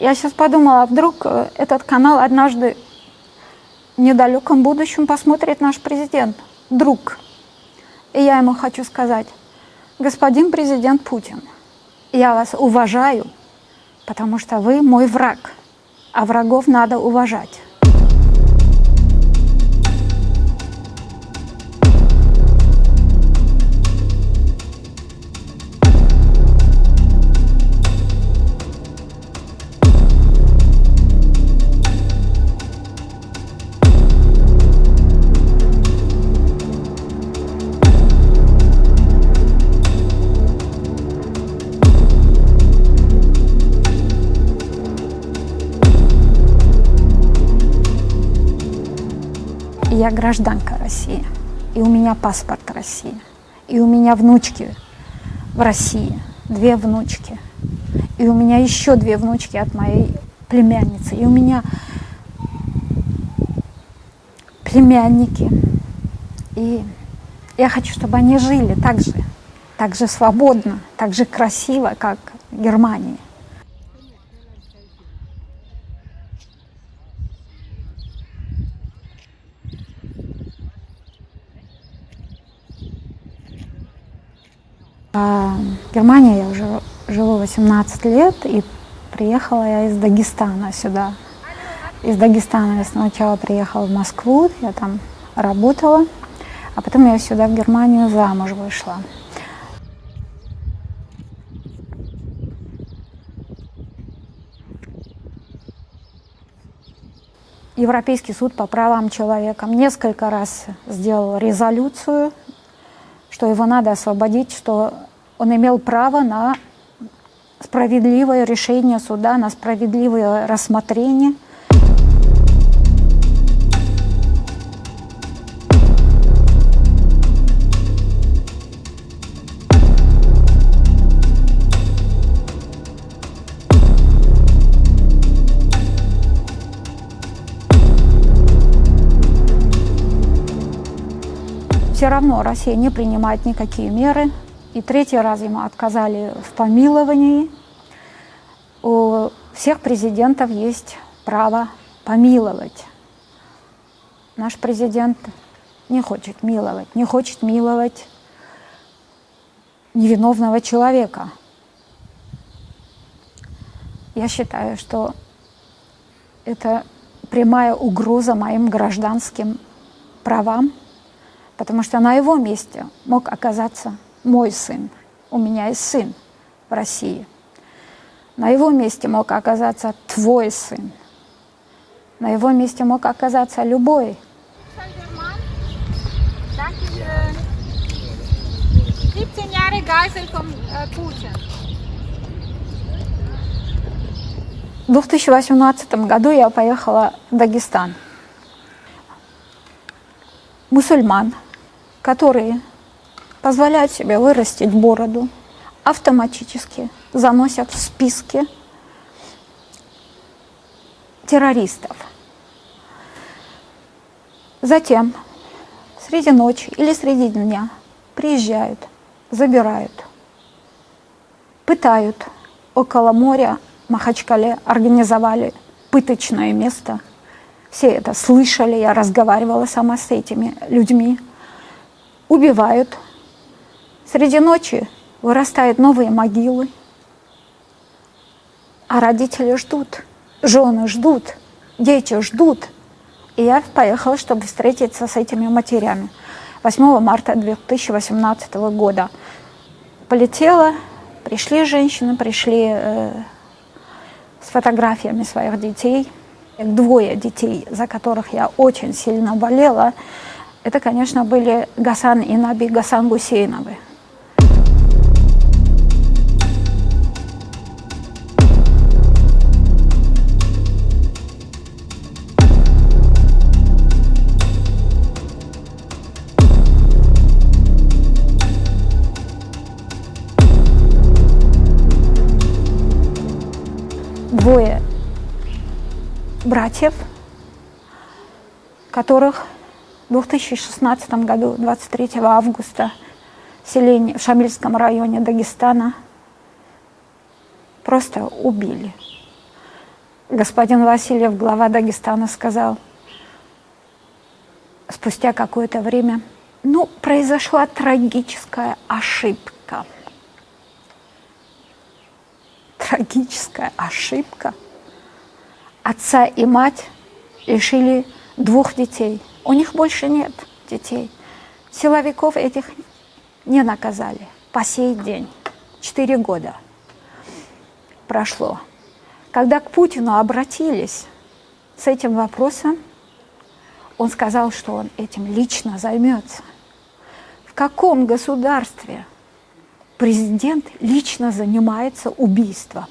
Я сейчас подумала, а вдруг э, этот канал однажды в недалеком будущем посмотрит наш президент. Друг. И я ему хочу сказать, господин президент Путин, я вас уважаю, потому что вы мой враг, а врагов надо уважать. Я гражданка России, и у меня паспорт России, и у меня внучки в России, две внучки, и у меня еще две внучки от моей племянницы, и у меня племянники. И я хочу, чтобы они жили так же, так же свободно, так же красиво, как в Германии. В Германии я уже живу 18 лет, и приехала я из Дагестана сюда. Из Дагестана я сначала приехала в Москву, я там работала, а потом я сюда, в Германию, замуж вышла. Европейский суд по правам человека несколько раз сделал резолюцию что его надо освободить, что он имел право на справедливое решение суда, на справедливое рассмотрение – все равно Россия не принимает никакие меры. И третий раз ему отказали в помиловании. У всех президентов есть право помиловать. Наш президент не хочет миловать, не хочет миловать невиновного человека. Я считаю, что это прямая угроза моим гражданским правам, потому что на его месте мог оказаться мой сын. У меня есть сын в России. На его месте мог оказаться твой сын. На его месте мог оказаться любой. 17 Jahre Geisel vom Putin. В 2018 году я поехала в Дагестан. Мусульман, которые позволяют себе вырастить бороду, автоматически заносят в списки террористов. Затем среди ночи или среди дня приезжают, забирают, пытают. Около моря Махачкале организовали пыточное место – все это слышали, я разговаривала сама с этими людьми. Убивают. Среди ночи вырастают новые могилы. А родители ждут, жены ждут, дети ждут. И я поехала, чтобы встретиться с этими матерями. 8 марта 2018 года полетела, пришли женщины, пришли э, с фотографиями своих детей – двое детей, за которых я очень сильно болела, это, конечно, были Гасан и Наби Гасан Гусейновы. Братьев, которых в 2016 году, 23 августа, в селении в Шамильском районе Дагестана просто убили. господин Васильев, глава Дагестана, сказал спустя какое-то время, ну, произошла трагическая ошибка. Трагическая ошибка. Отца и мать лишили двух детей. У них больше нет детей. Силовиков этих не наказали по сей день. Четыре года прошло. Когда к Путину обратились с этим вопросом, он сказал, что он этим лично займется. В каком государстве президент лично занимается убийством?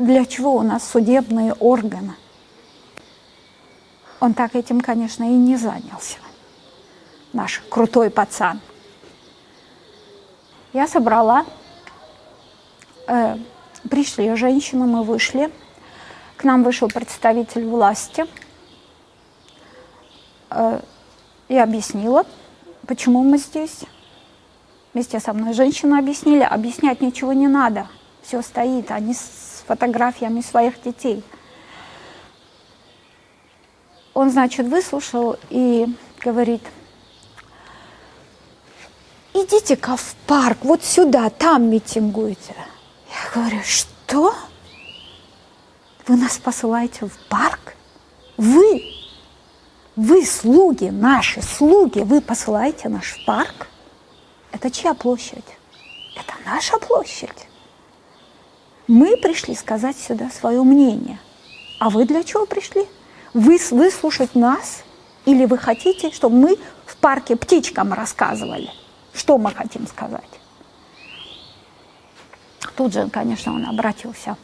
Для чего у нас судебные органы? Он так этим, конечно, и не занялся. Наш крутой пацан. Я собрала э, Пришли женщины, мы вышли. К нам вышел представитель власти. Э, я объяснила, почему мы здесь. Вместе со мной женщины объяснили. Объяснять ничего не надо. Все стоит. Они с фотографиями своих детей. Он, значит, выслушал и говорит, идите-ка в парк, вот сюда, там митингуйте. Я говорю, что? Вы нас посылаете в парк? Вы? Вы слуги, наши слуги, вы посылаете наш парк? Это чья площадь? Это наша площадь. Мы пришли сказать сюда свое мнение. А вы для чего пришли? Вы выслушать нас? Или вы хотите, чтобы мы в парке птичкам рассказывали, что мы хотим сказать? Тут же, конечно, он обратился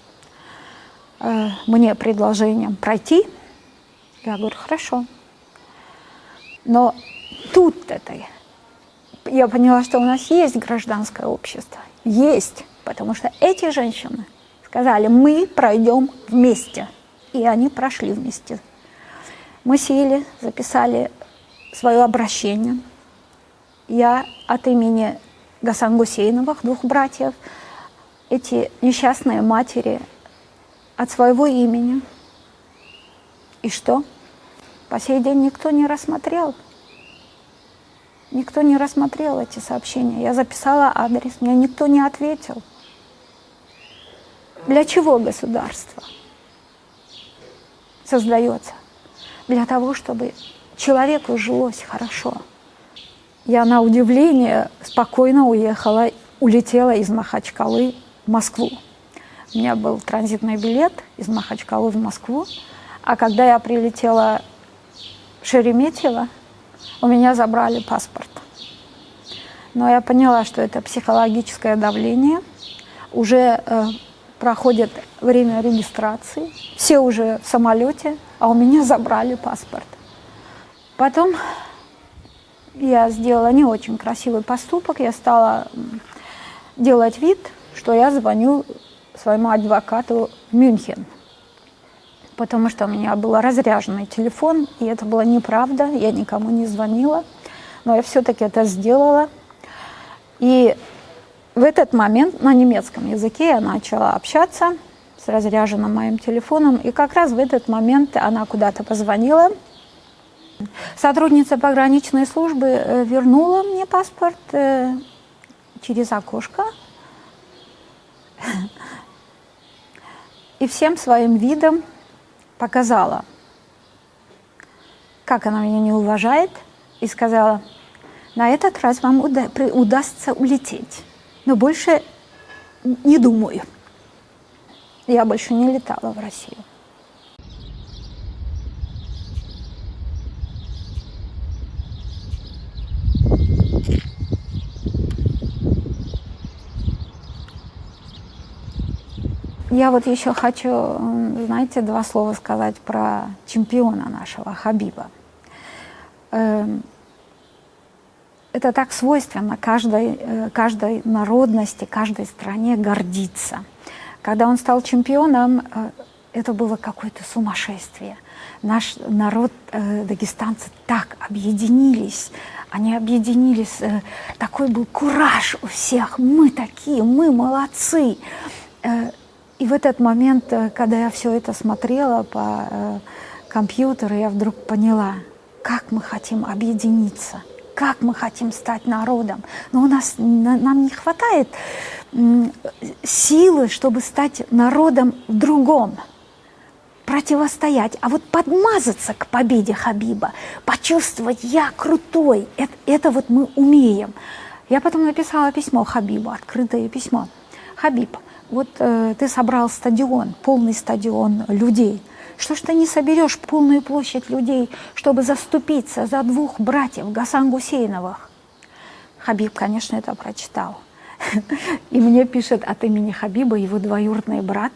э, мне предложением пройти. Я говорю, хорошо. Но тут это я поняла, что у нас есть гражданское общество. Есть, потому что эти женщины сказали, мы пройдем вместе. И они прошли вместе. Мы сели, записали свое обращение. Я от имени Гасан Гусейновых, двух братьев, эти несчастные матери от своего имени. И что? По сей день никто не рассмотрел. Никто не рассмотрел эти сообщения. Я записала адрес, мне никто не ответил. Для чего государство создается? Для того, чтобы человеку жилось хорошо. Я на удивление спокойно уехала, улетела из Махачкалы в Москву. У меня был транзитный билет из Махачкалы в Москву, а когда я прилетела в Шереметьево, у меня забрали паспорт. Но я поняла, что это психологическое давление. Уже э, проходит время регистрации, все уже в самолете, а у меня забрали паспорт. Потом я сделала не очень красивый поступок, я стала делать вид, что я звоню своему адвокату в Мюнхен, потому что у меня был разряженный телефон, и это была неправда, я никому не звонила, но я все-таки это сделала. И в этот момент на немецком языке я начала общаться с разряженным моим телефоном, и как раз в этот момент она куда-то позвонила. Сотрудница пограничной службы э, вернула мне паспорт э, через окошко, и всем своим видом показала, как она меня не уважает, и сказала, на этот раз вам уда удастся улететь, но больше не думаю. Я больше не летала в Россию. Я вот еще хочу, знаете, два слова сказать про чемпиона нашего, Хабиба. Это так свойственно каждой, э, каждой народности, каждой стране гордиться. Когда он стал чемпионом, э, это было какое-то сумасшествие. Наш народ, э, дагестанцы, так объединились. Они объединились, такой был кураж у всех. Мы такие, мы молодцы И в этот момент, когда я все это смотрела по компьютеру, я вдруг поняла, как мы хотим объединиться, как мы хотим стать народом. Но у нас нам не хватает силы, чтобы стать народом другом противостоять, а вот подмазаться к победе Хабиба, почувствовать «я крутой», это, это вот мы умеем. Я потом написала письмо Хабибу, открытое письмо. «Хабиб, вот э, ты собрал стадион, полный стадион людей. Что ж ты не соберешь полную площадь людей, чтобы заступиться за двух братьев Гасан Гусейновых?» Хабиб, конечно, это прочитал. И мне пишет от имени Хабиба его двоюродный брат.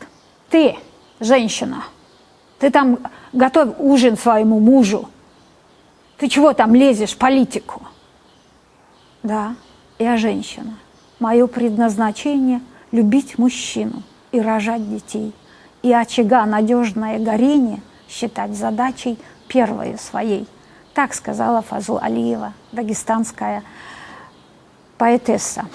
«Ты, женщина, ты там готовь ужин своему мужу. Ты чего там лезешь политику?» Да, я женщина. Мое предназначение – любить мужчину и рожать детей, и очага надежное горение считать задачей первой своей. Так сказала Фазу Алиева, дагестанская поэтесса.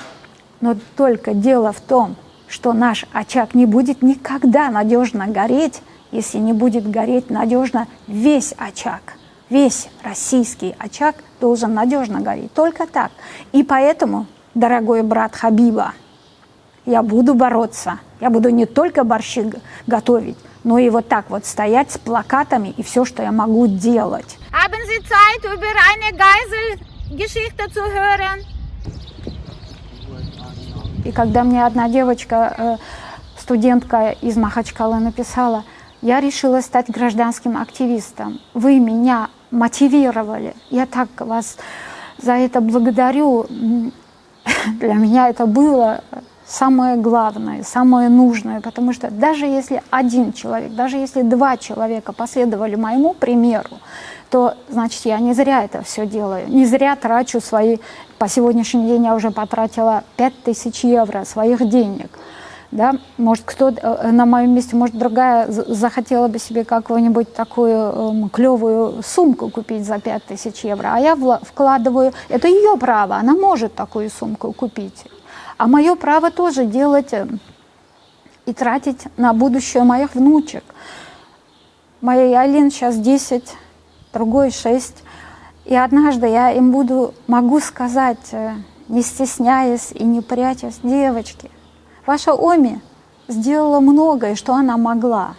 Но только дело в том, что наш очаг не будет никогда надежно гореть, если не будет гореть надежно весь очаг. Весь российский очаг должен надежно гореть. Только так. И поэтому, дорогой брат Хабиба, я буду бороться. Я буду не только борщи готовить, но и вот так вот стоять с плакатами и все, что я могу делать. Haben Sie Zeit, über eine Geiselgeschichte zu hören? И когда мне одна девочка, э, студентка из Махачкалы написала, я решила стать гражданским активистом. Вы меня мотивировали. Я так вас за это благодарю. Для меня это было самое главное, самое нужное, потому что даже если один человек, даже если два человека последовали моему примеру, то, значит, я не зря это все делаю, не зря трачу свои, по сегодняшний день я уже потратила 5000 евро своих денег, да, может, кто э, на моем месте, может, другая захотела бы себе какую-нибудь такую э, клевую сумку купить за 5000 евро, а я вкладываю, это ее право, она может такую сумку купить. А мое право тоже делать э, и тратить на будущее моих внучек. Моей Алин сейчас 10, другой 6. И однажды я им буду, могу сказать, э, не стесняясь и не прячась, девочки, ваша Оми сделала многое, что она могла.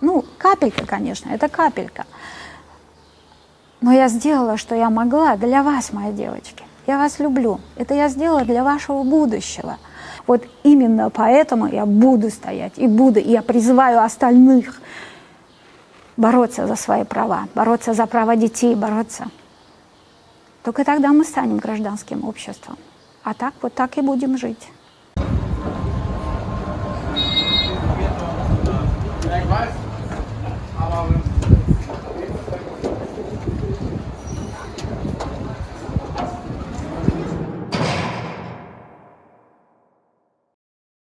Ну, капелька, конечно, это капелька. Но я сделала, что я могла для вас, мои девочки. Я вас люблю. Это я сделала для вашего будущего. Вот именно поэтому я буду стоять и буду, и я призываю остальных бороться за свои права, бороться за права детей, бороться. Только тогда мы станем гражданским обществом. А так вот так и будем жить.